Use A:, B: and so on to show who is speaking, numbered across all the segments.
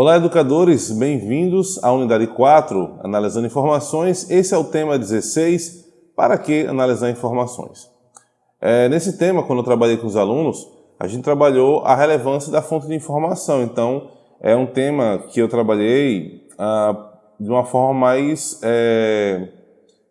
A: Olá, educadores, bem-vindos à unidade 4, analisando informações. Esse é o tema 16, para que analisar informações? É, nesse tema, quando eu trabalhei com os alunos, a gente trabalhou a relevância da fonte de informação. Então, é um tema que eu trabalhei ah, de uma forma mais é,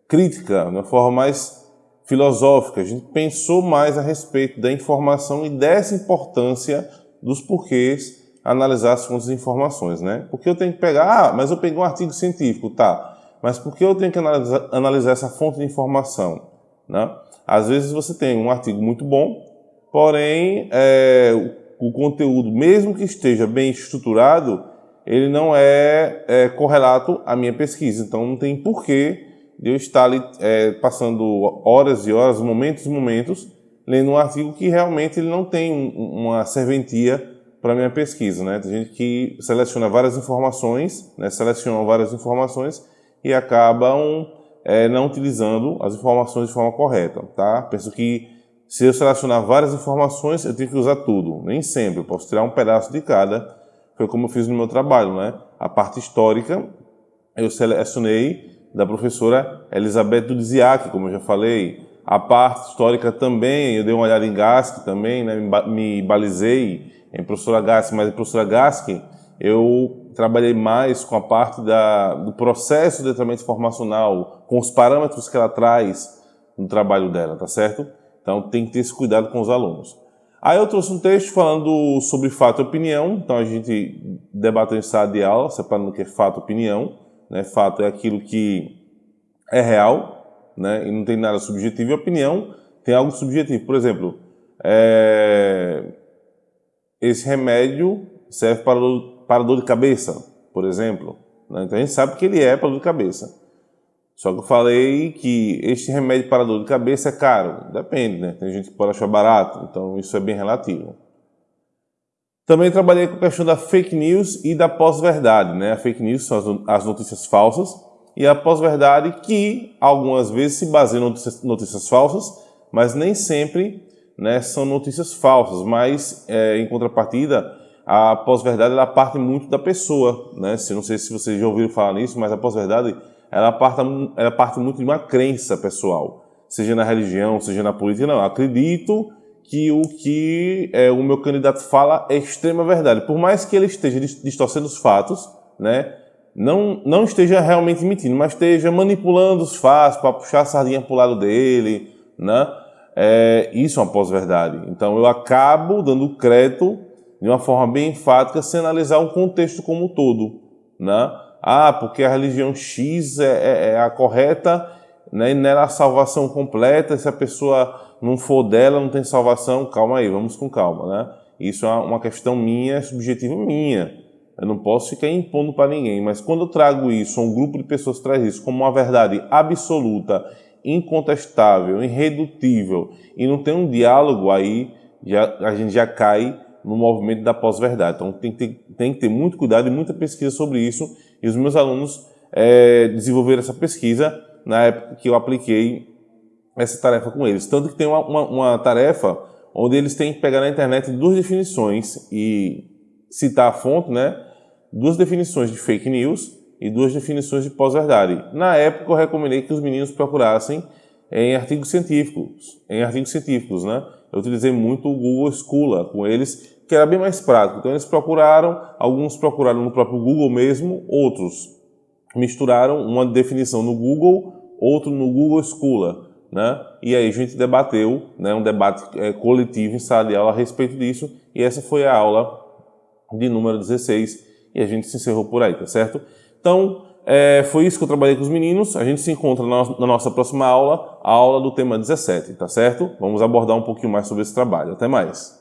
A: crítica, de uma forma mais filosófica. A gente pensou mais a respeito da informação e dessa importância dos porquês analisar as fontes de informações, né? Porque eu tenho que pegar, ah, mas eu peguei um artigo científico, tá? Mas por que eu tenho que analisar, analisar essa fonte de informação, né? Às vezes você tem um artigo muito bom, porém é, o conteúdo, mesmo que esteja bem estruturado, ele não é, é correlato à minha pesquisa. Então não tem porquê de eu estar ali é, passando horas e horas, momentos e momentos, lendo um artigo que realmente ele não tem uma serventia para minha pesquisa. Né? Tem gente que seleciona várias informações, né? seleciona várias informações e acabam é, não utilizando as informações de forma correta. Tá? Penso que se eu selecionar várias informações, eu tenho que usar tudo. Nem sempre, eu posso tirar um pedaço de cada. Foi como eu fiz no meu trabalho. Né? A parte histórica, eu selecionei da professora Elizabeth Dudziak, como eu já falei. A parte histórica também, eu dei uma olhada em Gask também, né? me balizei em professora Gask, mas em professora Gask eu trabalhei mais com a parte da, do processo de treinamento formacional, com os parâmetros que ela traz no trabalho dela, tá certo? Então tem que ter esse cuidado com os alunos. Aí eu trouxe um texto falando sobre fato e opinião, então a gente debateu em sala de aula, separando o que é fato e opinião. Né? Fato é aquilo que é real né? e não tem nada subjetivo, e opinião tem algo subjetivo. Por exemplo, é... esse remédio serve para, para dor de cabeça, por exemplo. Né? Então a gente sabe que ele é para dor de cabeça. Só que eu falei que este remédio para dor de cabeça é caro. Depende, né? Tem gente que pode achar barato, então isso é bem relativo. Também trabalhei com a questão da fake news e da pós-verdade. Né? A fake news são as notícias falsas e a pós-verdade que algumas vezes se baseia em notícias, notícias falsas, mas nem sempre né, são notícias falsas. Mas, é, em contrapartida, a pós-verdade ela parte muito da pessoa. Né? Se, não sei se vocês já ouviram falar nisso, mas a pós-verdade ela parte, ela parte muito de uma crença pessoal, seja na religião, seja na política. Não, acredito que o que é, o meu candidato fala é extrema verdade. Por mais que ele esteja distorcendo os fatos, né, não, não esteja realmente mentindo, mas esteja manipulando os fatos para puxar a sardinha para o lado dele, né, é, isso é uma pós-verdade. Então eu acabo dando crédito de uma forma bem enfática sem analisar um contexto como um todo. Né? Ah, porque a religião X é, é, é a correta né, e nela a salvação completa, se a pessoa não for dela, não tem salvação, calma aí, vamos com calma, né? Isso é uma questão minha, subjetiva minha. Eu não posso ficar impondo para ninguém, mas quando eu trago isso, um grupo de pessoas traz isso como uma verdade absoluta, incontestável, irredutível, e não tem um diálogo aí, já, a gente já cai no movimento da pós-verdade. Então tem que, ter, tem que ter muito cuidado e muita pesquisa sobre isso, e os meus alunos é, desenvolveram essa pesquisa na época que eu apliquei essa tarefa com eles. Tanto que tem uma, uma, uma tarefa onde eles têm que pegar na internet duas definições e citar a fonte, né? Duas definições de fake news e duas definições de pós-verdade. Na época eu recomendei que os meninos procurassem em artigos científicos, em artigos científicos, né? Eu utilizei muito o Google Scholar com eles, que era bem mais prático. Então eles procuraram, alguns procuraram no próprio Google mesmo, outros misturaram uma definição no Google, outro no Google Scholar né? E aí a gente debateu, né, um debate é, coletivo em sala de aula a respeito disso, e essa foi a aula de número 16, e a gente se encerrou por aí, tá certo? Então, é, foi isso que eu trabalhei com os meninos, a gente se encontra na, nossa próxima aula, a aula do tema 17, tá certo? Vamos abordar um pouquinho mais sobre esse trabalho. Até mais!